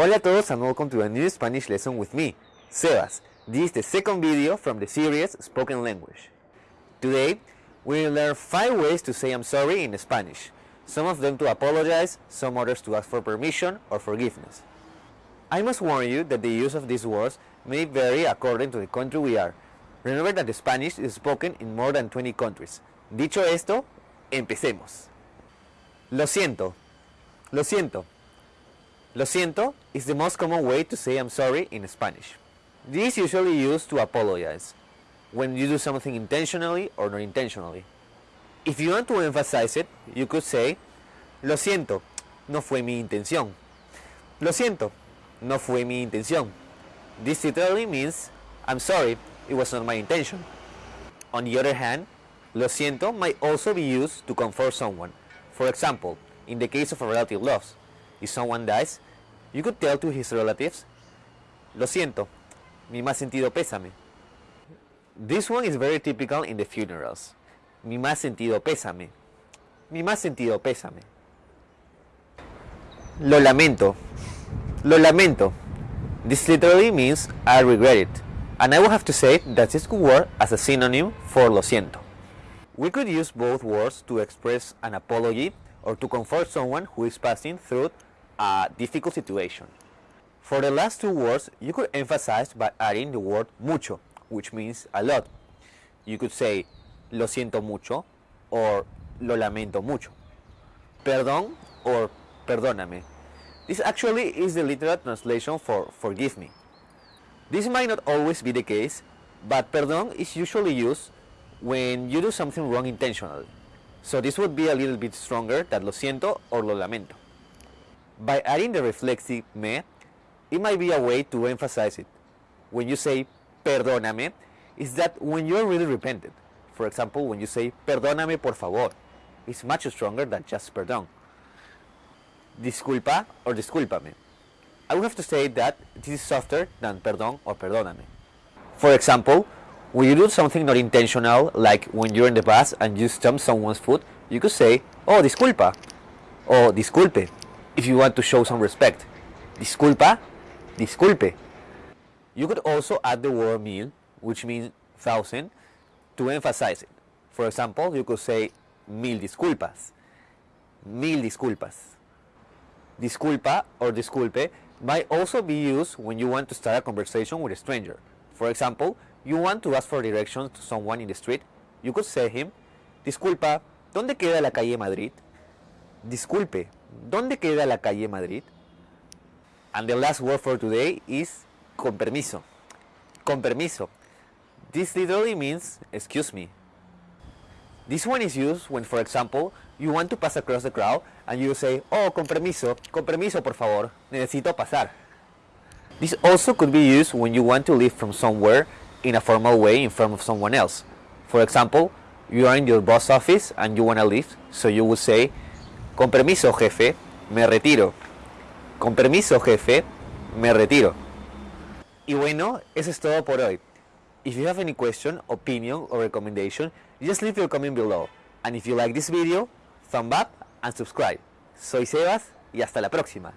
Hola a todos and welcome to a new Spanish lesson with me, Sebas. This is the second video from the series Spoken Language. Today, we will learn 5 ways to say I'm sorry in Spanish. Some of them to apologize, some others to ask for permission or forgiveness. I must warn you that the use of these words may vary according to the country we are. Remember that Spanish is spoken in more than 20 countries. Dicho esto, empecemos. Lo siento. Lo siento. Lo siento is the most common way to say I'm sorry in Spanish. This is usually used to apologize when you do something intentionally or not intentionally. If you want to emphasize it, you could say Lo siento, no fue mi intención. Lo siento, no fue mi intención. This literally means I'm sorry, it was not my intention. On the other hand, Lo siento might also be used to comfort someone. For example, in the case of a relative loss, if someone dies, you could tell to his relatives, Lo siento, mi más sentido pésame. This one is very typical in the funerals. Mi más sentido pésame. Mi más sentido pésame. Lo lamento. Lo lamento. This literally means I regret it. And I will have to say that this could work as a synonym for lo siento. We could use both words to express an apology or to comfort someone who is passing through a difficult situation. For the last two words, you could emphasize by adding the word mucho, which means a lot. You could say lo siento mucho or lo lamento mucho. Perdón or perdóname. This actually is the literal translation for forgive me. This might not always be the case, but perdón is usually used when you do something wrong intentionally. So this would be a little bit stronger than lo siento or lo lamento. By adding the reflexive me, it might be a way to emphasize it. When you say perdóname, is that when you're really repentant. For example, when you say perdóname por favor, it's much stronger than just perdón. Disculpa or discúlpame. I would have to say that this is softer than perdón or perdóname. For example, when you do something not intentional, like when you're in the bus and you stomp someone's foot, you could say, oh, disculpa, or disculpe, if you want to show some respect. Disculpa, disculpe. You could also add the word mil, which means thousand, to emphasize it. For example, you could say mil disculpas, mil disculpas. Disculpa or disculpe might also be used when you want to start a conversation with a stranger. For example, you want to ask for directions to someone in the street, you could say him, Disculpa, ¿dónde queda la calle Madrid? Disculpe, ¿dónde queda la calle Madrid? And the last word for today is con permiso. Con permiso. This literally means excuse me. This one is used when, for example, you want to pass across the crowd and you say, oh, con permiso, con permiso, por favor, necesito pasar. This also could be used when you want to leave from somewhere in a formal way in front of someone else. For example, you are in your boss office and you want to leave, so you would say, con permiso, jefe, me retiro. Con permiso, jefe, me retiro. Y bueno, eso es todo por hoy. If you have any question, opinion or recommendation, just leave your comment below. And if you like this video, thumb up and subscribe. Soy Sebas y hasta la próxima.